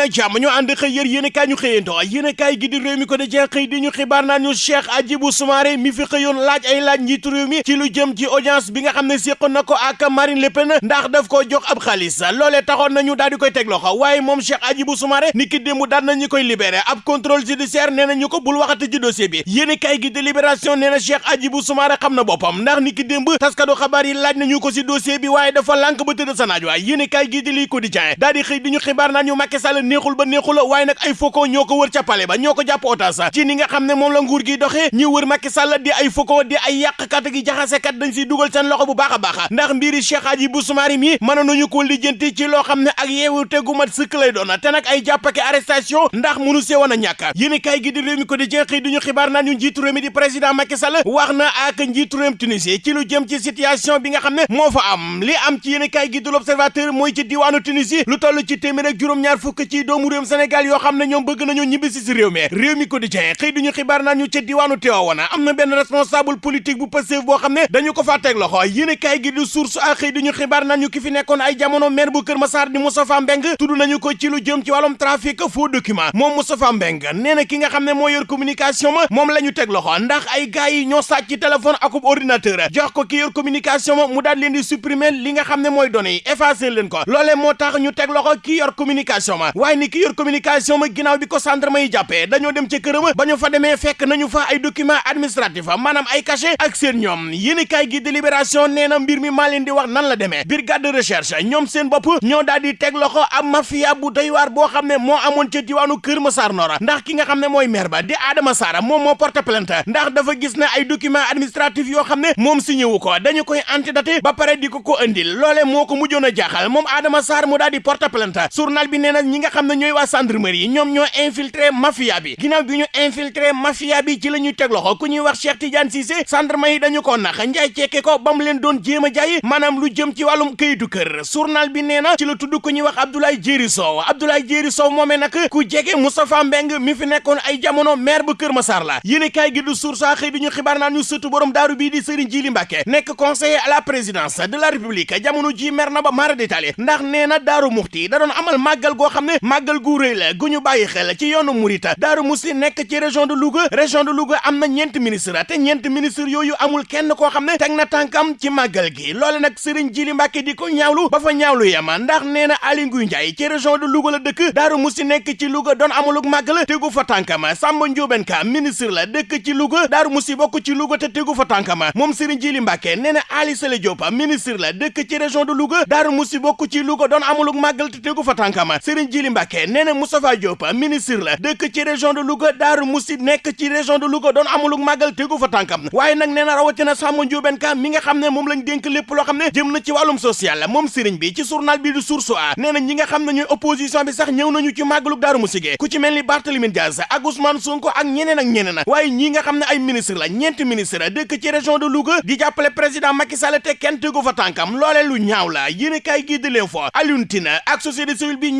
na jàmm ñu ànd xëy yër yéen kaay ñu xëyantoo yéen kaay gi di réew mi ko di jeex xëy di ñu xibaar naan ñu Cheikh Hadjibou Soumaré mi fi xëyoon laaj ay laaj njiitu réew mi ci lu jëm ci audience bi nga xam ne séqoon na ko ak Marine Le Pen ndax daf ko jox ab xaalis. Loolee taxoon nañu daal di koy teg loxo waaye moom Cheikh Hadjibou Soumaré ni ki démb daan nañu koy libéré. Ab contrôle judiciaire nee na ñu ko bul waxati ci dossier bi. Yéen kaay gi di libération nee na Cheikh Hadjibou Soumaré xam na boppam ndax ni ki yi laaj nañu ko si dossier bi waaye dafa lànk ba tëdd sa naaj waay. Yéen kaay gi di quotidien daal di xëy di ñu xibaar naan ñu Macky neexul ba neexul waaye nag ay faucon ñoo ko wër ca palais ba ñoo ko jàpp ci ni nga xam ne moom la nguur gi doxee ñi wër Macky Sall di ay faucon di ay yàqkat gi jaxasekat dañ siy dugal seen loxo bu baax a baax ndax mbiri Cheikh Hadjibou Soumaré mi mën nañu ko lijjanti ci loo xam ne ak yeewu tegu mat sëkk lay doon te nag ay jàppake arrestation ndax mënu see woon a ñàkk kaay gi di réew mi ko di jeexi di ñu xibaar naan ñu njiitu réew mi di président Macky Sall wax na ak njiitu réewum Tunisie ci lu jëm ci situation bi nga xam ne moo fa am li am ci yéen kaay gi di l'Observateur mooy ci diwaanu Tunisie lu toll ci téeméer ak juróom-ñaar fukk ci doomu réewum Sénégal yoo xam ne bëgg nañoo ñibbisi si réew mi. Réew mi ko di jeex xëy di ñu xibaar naan ñu ci diwaanu Tivaouane am na benn responsable politique bu Pastef boo xam ne dañu ko faa teg loxo. Yéen kaay gi di source ak xëy di ñu xibaar naan ñu ki fi nekkoon ay jamono maire bu Kër Massar di Moustapha Mbeng tudd nañu ko ci lu jëm ci wàllum trafic faux document moom Moustapha Mbeng nee na ki nga xam ne moo yor communication ma moom la ñu teg loxo ndax ay gars yi ñoo sàcc ci téléphone akub ordinateur jox ko ki yor communication ma mu daal leen di supprimer li nga xam ne mooy données yi effacer leen ko. Loolee moo tax ñu teg loxo ki yor communication ma waaye ni ki yor communication ma ginnaaw bi ko gendarme yi jàppee dañoo dem ci këram ba ñu fa demee fekk nañu fa ay document administratif maanaam ay cachet ak seen ñoom. Yéen kaay gi délibération nee na mbir mi maa leen di wax nan la brigade de recherche ñoom seen bopp ñoo daal di teg loxo ab mafia bu doy waar boo xam ne moo amoon ca diwaanu Kër Massar Nord. Ndax ki nga xam ne maire ba di Adama Sarr moom moo porte plainte. Ndax dafa gis ay document administratif yoo xam ne moom signé wu ko. Dañu koy antidaté ba pare di ko ko andil loole moo ko mujjoon a jaaxal. Moom Adama Sarr mu daal di porte plainte. Journal bi nee ñi nga xam ne ñooy waa gendarmerie ñoom ñoo infiltré mafia bi. Ginnaaw bi ñu infiltré mafia bi ci la ñuy teg loxo ku ñuy wax Cheikh Tidiane Cissé gendarme yi dañu ko nax. Njaay cekke ko ba mu leen doon jéem a jaay maanaam lu jëm ci wàllum këyitu kër. Journal bi nee na ci la tudd ku ñuy wax Abdoulaye Jéeri Sow. Abdoulaye Sow moomee nag ku jege Moustapha Mbeng mi fi nekkoon ay jamono maire bu Kër Massar la. Yéen kaay gi du source xëy di ñu xibaar naa ñu sëtu borom daaru bii di Serigne Djili Mbacké nekk conseiller à la présidence de la République. Jamono ji mer na ba mara détaillé ndax nee na daaru muxti da doon amal màggal goo xam ne màggal gu rëy la gu ñu bàyyi xel ci yoonu Mouride. Daaru musti nekk ci région de Louga. Région de Louga am na ñeent ministre te ñeent ministre yooyu amul kenn koo xam ne teg na tànkam ci màggal gi. Loole nag Serigne Djili Mbacké di ko ñaawlu ba fa ñaawlu yema ndax nee na Aly Ngouille Ndiaye ci région de Louga la daaru musti nekk ci Louga doon amalug màggal tegu fa tànkama Samba Ndiobène Ka ministre la dëkk ci Louga. Daaru musti bokk ci Louga te tegu fa tànkama moom Serigne Djili Mbacké nee na Ali Sele Diop ministre la dëkk ci région de Louga. Daaru musti bokk ci Louga doon amalug màggal te tegu fa Serigne Djili Mbacké nee na Moustapha Diop ministre la dëkk ci région de Louga daaru musti nekk ci région de Louga doon amalug màggal tegu fa tànkam. Waaye nag nee na rawatina Samba Ndiobène Ka mi nga xam ne moom lañ dénk lépp loo xam jëm na ci wàllum social moom Serigne bi ci journal bi du Source A nee na ñi nga xam opposition bi sax ñëw nañu ci màggalug daaru musti ku ci mel ni Barthélémy ak Ousmane Sonko ak ñeneen ak ñeneen waaye ñi nga xam ay ministre la ñeenti ministre dëkk ci région de Louga di jàppale président Macky Sall te kenn tegu fa tànkam. Loolee lu ñaaw la yéen kay gii di leen fo ak société civile bi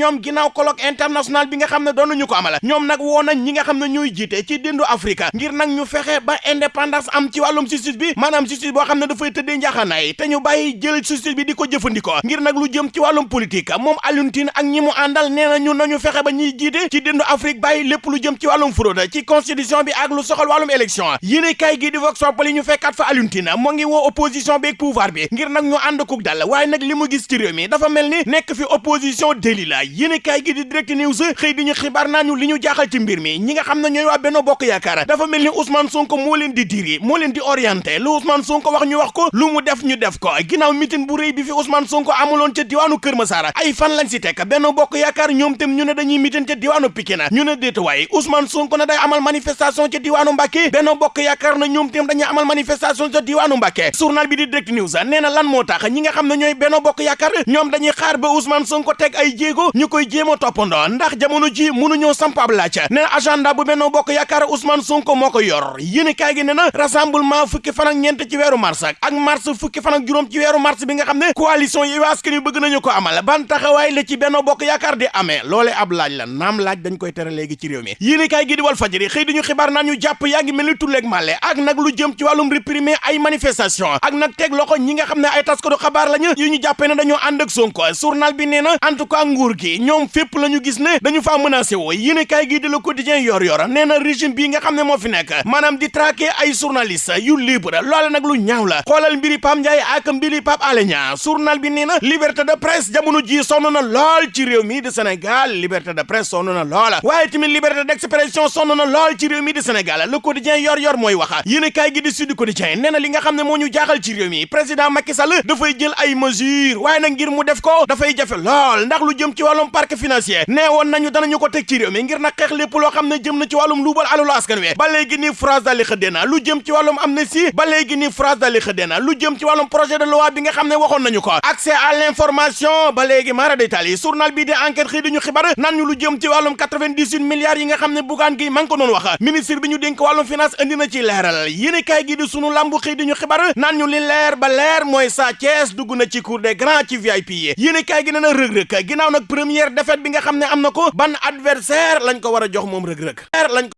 colloque international bi nga xam ne doon nañu ko amala ñoom nag woo nañ ñi nga xam ne jiite ci déndu Afrique ngir nag ñu fexe ba indépendance am ci wàllum justice bi maanaam justice boo xam ne dafay tëddee njaaxaanaay te ñu bàyyi jël justice bi di ko jëfandikoo ngir nag lu jëm ci wàllum politique moom Alioune ak ñi mu àndal nee ñu nañu fexe ba ñuy jiite ci déndu Afrique bàyyi lépp lu jëm ci wàllum fraude ci constitution bi ak lu soxal wàllum élection yéene kay gi di Vox Populi ñu fekkaat fa Alioune Tine moo ngi woo opposition bi ak pouvoir bi ngir nag ñu ànd kuk dal waaye nag li mu gis ci réew mi dafa mel ni nekk fi opposition déli la yéene kay gi di Direct News xëy di ñu xibaar naa ñu li ñu jaaxal ci mbir mi. Ñi nga xam ne ñooy waa Benno Bokk Yaakaar dafa mel ni Ousmane Sonko moo leen di diri moo leen di orienté. Lu Ousmane Sonko wax ñu wax ko lu mu def ñu def ko. Ginnaaw mitin bu rëy bi fi Ousmane Sonko amuloon ca diwaanu Kër Masara ay fan lañ si tekk Benno Bokk Yaakaar ñoom tam ñu ne dañuy mitin ca diwaanu Pikine. Ñu ne waaye Ousmane Sonko na day amal manifestation ca diwaanu Mbacké. Benno Bokk Yaakaar na ñoom tam dañuy amal manifestation ca diwaanu Mbacké. Journal bi di Direct News nee na lan moo tax ñi nga xam ne ñooy Benno Bokk Yaakaar ñoom dañuy xaar ba Ousmane Sonko teg ay jéego ñu koy jéem a toppandoo ndax jamono ji mënuñoo sampab laaj. Nee na agenda bu Benno Bokk Yaakaar Ousmane Sonko moo ko yor. Yéen kaay gi nee na rassemblement fukki fan ak ñeent ci weeru mars ak mars fukki fan ak ci weeru mars bi nga xam ne coalition yi askan bëgg nañu ko amal. Ban taxawaay la ci Benno Bokk Yaakaar di amee? Loole ab laaj la. Naam laaj dañ koy tere léegi ci réew mi. Yéen kaay gi di Walf Fadjri xëy di ñu xibaar naan ñu jàpp yaa ngi mel ak nag lu jëm ci wàllum réprimer ay manifestation. Ak nag teg loxo ñi nga xam ne ay taskatu xabaar lañu yu ñu jàppee ne dañoo ànd ak Sonko. Journal bi nee na en tout cas nguur gi ñoom fépp yëpp la ñu gis ne dañu faa menacé woo. Yéene kaay gi di Le Quotidien yor yor nee régime bii nga xam moo fi nekk maanaam di traquer ay journaliste yu libre loole nag lu ñaaw la. Xoolal mbiri Pam Ndiaye ak mbiri Pape Alé journal bi nee liberté de presse jamono ji sonn na lool ci réew mi di Sénégal. Liberté de presse sonn na lool waaye tamit liberté d'expression sonn na lool ci réew mi di Sénégal. Le Quotidien yor yor mooy wax. Yéene kaay gi di Sud Quotidien nee li nga xam moo ñu jaaxal ci réew mi président Macky Sall dafay jël ay mesures. Waaye nag ngir mu def ko dafay jafe lool ndax lu jëm ci wàllum parc financier nee woon nañu danañu ko teg ci réew mi ngir nag xeex lépp loo xam ne jëm na ci wàllum luubal alalu askan wi. Ba léegi ni France dali xëddee na lu jëm ci wàllum amnistie. Ba léegi ni France dali xëddee na lu jëm ci wàllum projet de loi bi nga xam ne waxoon nañu ko. Accès à l'information. Ba léegi maara détail journal bii di enquête xëy di ñu xibaar nan ñu lu jëm ci wàllum 98 milliards yi nga xam ne bugaan gi man ko doon wax. Ministre bi ñu dénk wàllum finance andi na ci leeral. Yéene kaay gi di sunu lambu xëy di ñu xibaar nan ñu li leer ba leer mooy Sa Thiès dugg na ci cour des grands ci VIP yi. Yéene kaay gi na rëg-rëg ginnaaw nag première défaite bi nga xam ne am na ko ban adversaire lañ ko war a jox moom rëg-rëg. lañ